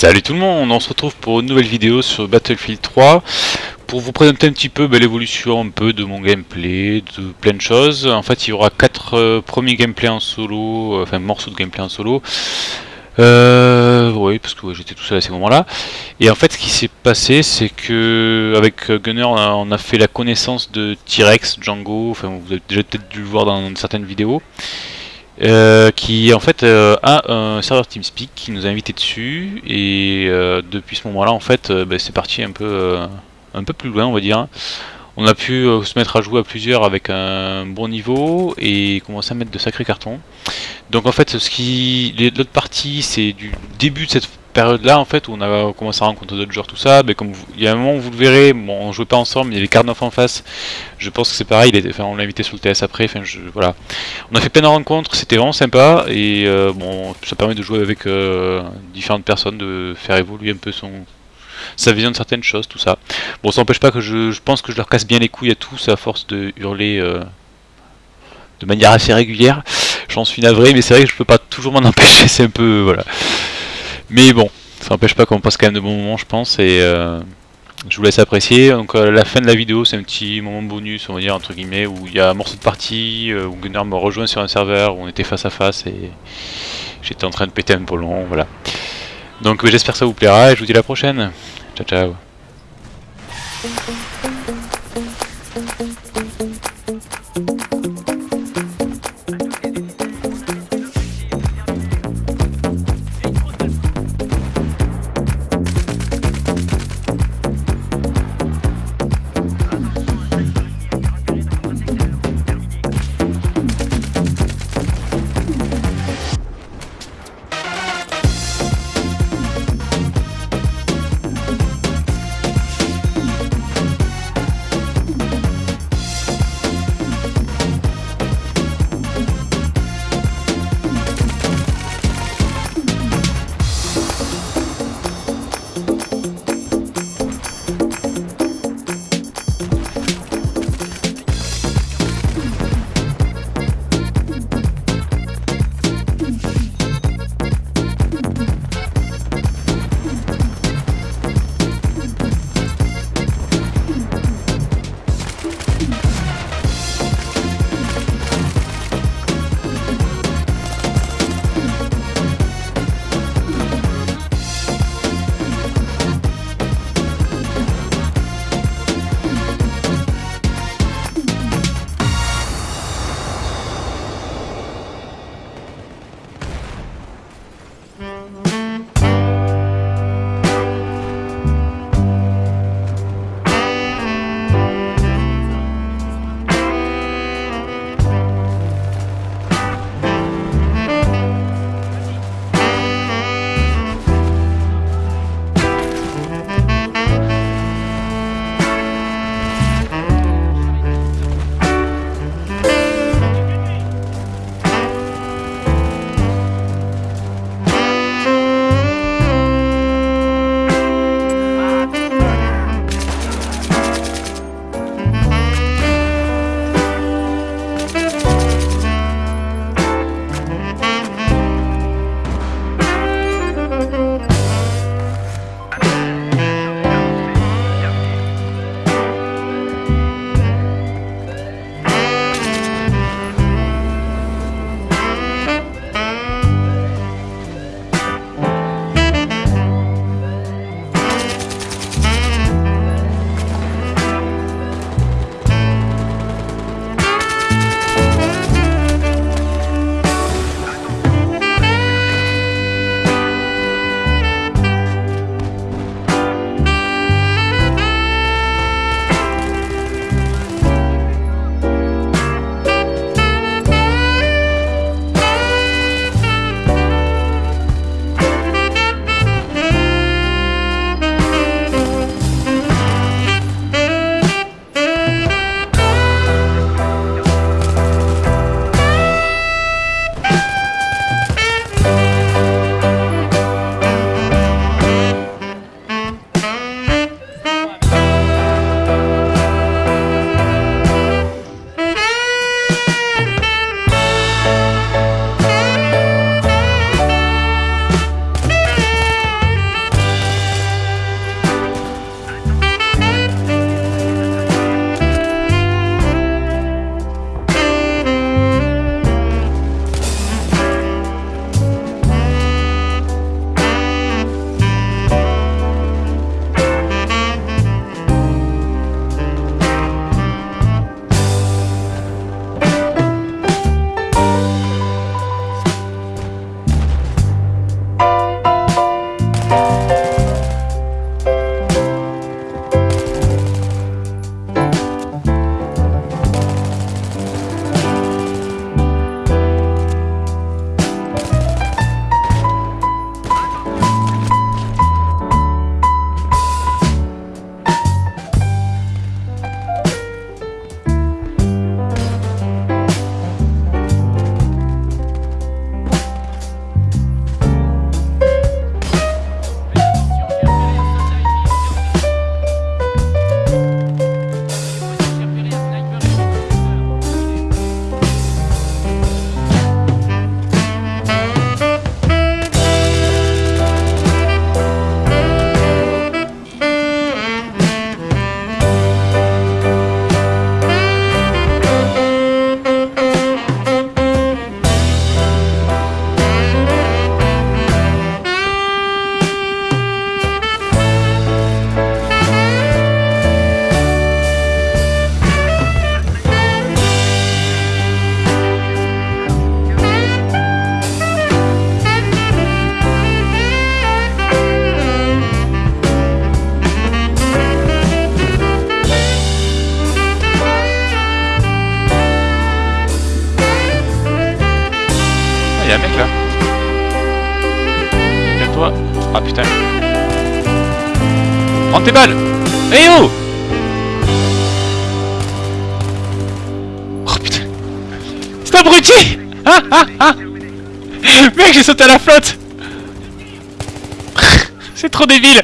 Salut tout le monde, on se retrouve pour une nouvelle vidéo sur Battlefield 3 pour vous présenter un petit peu bah, l'évolution un peu de mon gameplay, de plein de choses. En fait il y aura quatre euh, premiers gameplays en solo, euh, enfin morceaux de gameplay en solo. Euh, oui, parce que j'étais tout seul à ces moments-là. Et en fait, ce qui s'est passé, c'est que avec Gunner, on a, fait la connaissance de T-Rex, Django. Enfin, vous avez déjà peut-être dû le voir dans certaines vidéos. Euh, qui en fait euh, a un serveur TeamSpeak qui nous a invité dessus. Et euh, depuis ce moment là en fait bah, c'est parti un peu un peu plus loin on va dire. On a pu se mettre à jouer à plusieurs avec un bon niveau et commencer à mettre de sacrés cartons. Donc en fait ce qui l'autre partie c'est du début de cette période là en fait où on a commencé à rencontrer d'autres joueurs tout ça mais comme il y a un moment où vous le verrez on jouait pas ensemble il y avait Carnoff en face je pense que c'est pareil il on l'a invité sur le TS après enfin voilà. On a fait plein de rencontres c'était vraiment sympa et euh, bon ça permet de jouer avec euh, différentes personnes de faire évoluer un peu son sa vision de certaines choses tout ça. Bon ça n'empêche pas que je, pense que je leur casse bien les couilles à tous à force de hurler euh, de manière assez régulière. J'en suis navré mais c'est vrai que je peux pas toujours m'en empêcher c'est un peu voilà mais bon, ça n'empêche pas qu'on passe quand même de bons moments, je pense, et euh, je vous laisse apprécier. Donc euh, la fin de la vidéo, c'est un petit moment bonus, on va dire, entre guillemets, où il y a un morceau de partie, euh, où Gunnar me rejoint sur un serveur, où on était face à face, et j'étais en train de péter un polon, voilà. Donc j'espère que ça vous plaira, et je vous dis à la prochaine. Ciao, ciao. y'a un mec là. Viens-toi. Ah putain. Prends tes balles Eh oh Oh putain C'est abruti Ah ah ah Mec j'ai sauté à la flotte C'est trop débile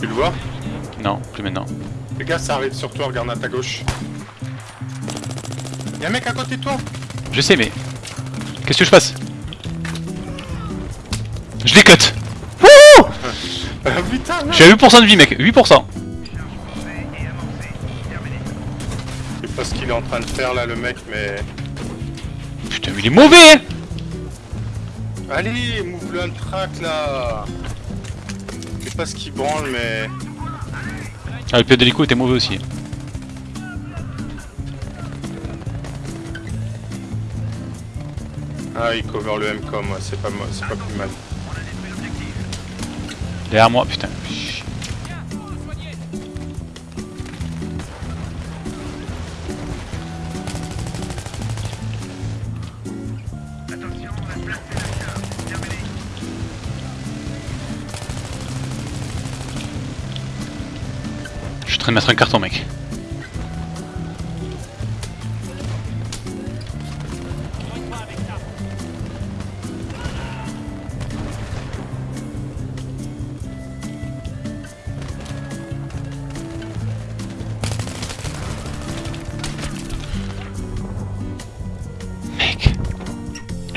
Tu le vois? Non, plus maintenant. Les gars, ça arrive sur toi, regarde à ta gauche. Y'a un mec à côté de toi Je sais, mais... Qu'est-ce que je fasse Je les cut. Wouh Ah putain Je suis à 8% de vie, mec 8% Je sais pas ce qu'il est en train de faire là, le mec, mais... Putain, mais il est mauvais hein! Allez, move-le un track là. Je sais pas ce qu'il branle, mais... Ah, le pilote d'hélico était mauvais aussi. Ah, il cover le M-com, ouais, c'est pas, pas plus mal. Derrière moi, putain. Je suis en train de mettre un carton. Mec.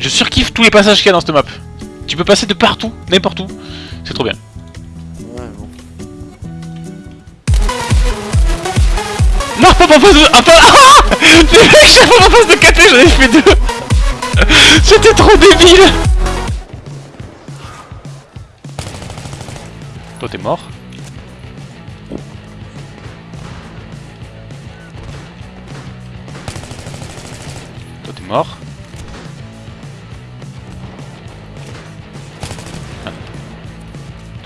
Je surkiffe tous les passages qu'il y a dans cette map. Tu peux passer de partout, n'importe où. C'est trop bien. Ouais, bon. Non, pas en face de... Ah, pas... Ah Les mecs, en face de KT, j'en ai fait deux C'était trop débile Toi, t'es mort. Toi, t'es mort.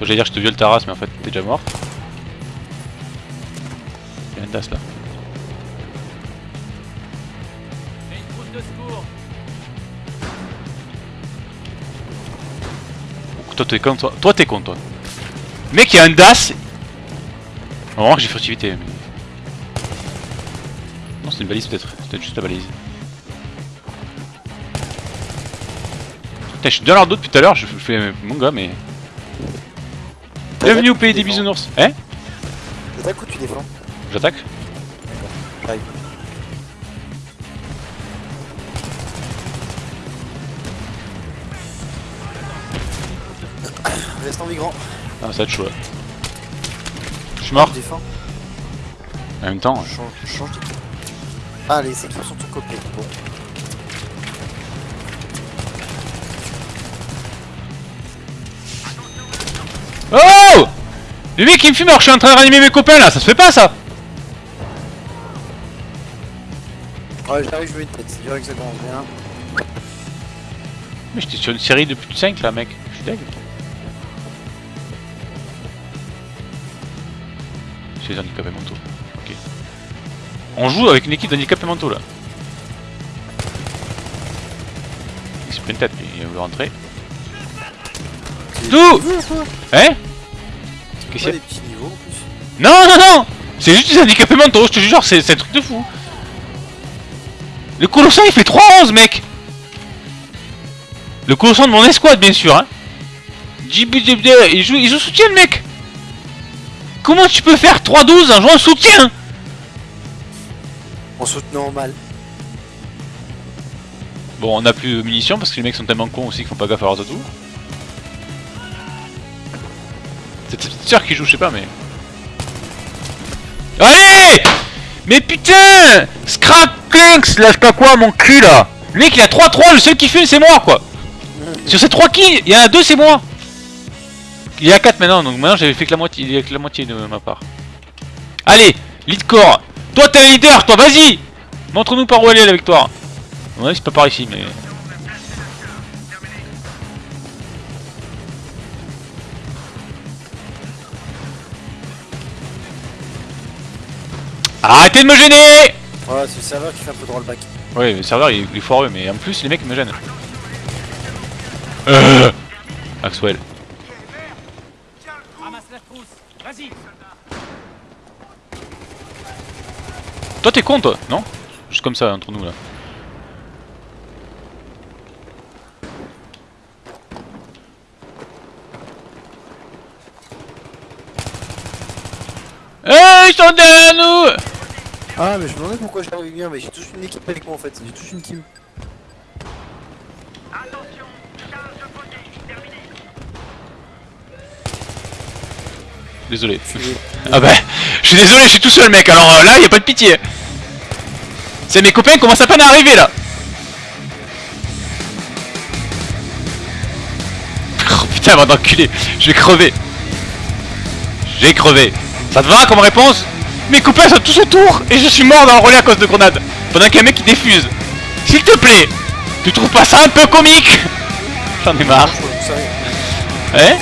J'allais dire que je te viole ta race, mais en fait, t'es déjà mort. Il y a une tasse là. Toi t'es con toi. Toi t'es con toi. Mec il y a un DAS. On va voir que j'ai furtivité. Mais... Non c'est une balise peut-être. C'est peut-être juste la balise. Putain je suis dans leur dos depuis tout à l'heure, je, je fais mon gars mais... Bienvenue au pays des bisounours. Hein T'attaques ou tu défends J'attaque J'arrive. Reste en migrant. Ah ça va être chaud là. Je suis mort. Défends. En même temps, Je change, change d'équipe. Ah, les équipes sont tout copiées. Bon. Oh Le mec il me fume alors je suis en train de ranimer mes copains là, ça se fait pas ça Ouais, j'arrive, je mets une tête. C'est vrai que ça commence bien. Mais j'étais sur une série de plus de 5 là mec, je suis deg. C'est les handicapés mentaux, ok. On joue avec une équipe d'handicapés mentaux là. Il lui, il veut rentrer. Tout Hein Qu'est-ce qu'il y Pas a des petits niveaux en plus. Non, non, non C'est juste des handicapés mentaux, je te jure, c'est c'est un truc de fou. Le Colossin il fait 3-11 mec Le Colossin de mon escouade bien sûr hein il joue, il joue soutien le mec Comment tu peux faire 3-12 en jouant soutien? En soutenant mal. Bon on a plus de munitions parce que les mecs sont tellement cons aussi qu'ils font pas gaffe à leurs atouts. C'est ta petite sœur qui joue, je sais pas mais... Allez! Mais putain! Scrap Clinks, là je sais pas quoi, mon cul là. Le mec il a 3-3, le seul qui fume c'est moi quoi. Sur ces 3 kills, il y en a 2 c'est moi. Il y a 4 maintenant, donc maintenant j'avais fait que la moitié, de ma part. Allez, lead core Toi t'es un leader, toi vas-y! Montre-nous par où aller la victoire. Ouais c'est pas par ici mais... Arrêtez de me gêner Ouais, c'est le serveur qui fait un peu de rollback. Ouais, le serveur il, il est foireux, mais en plus les mecs me gênent. Euh. Vas-y. Toi t'es con toi, non? Juste comme ça entre nous là. Hey, ils sont derrière nous Ah, mais je me demandais pourquoi j'arrive bien, mais j'ai tous une équipe avec moi en fait, j'ai tous une team. Désolé. Je suis- Ah bah, je suis désolé, je suis tout seul mec, alors euh, là, y a pas de pitié. C'est mes copains qui commencent à peine à arriver là? Oh putain, va d'enculé, je vais crever. J'ai crevé. Ça te va comme réponse? Mes copains sont tous autour et je suis mort dans le relais à cause de grenades. Pendant qu'il y a un mec qui défuse. S'il te plaît, tu trouves pas ça un peu comique? J'en ai marre. Hein?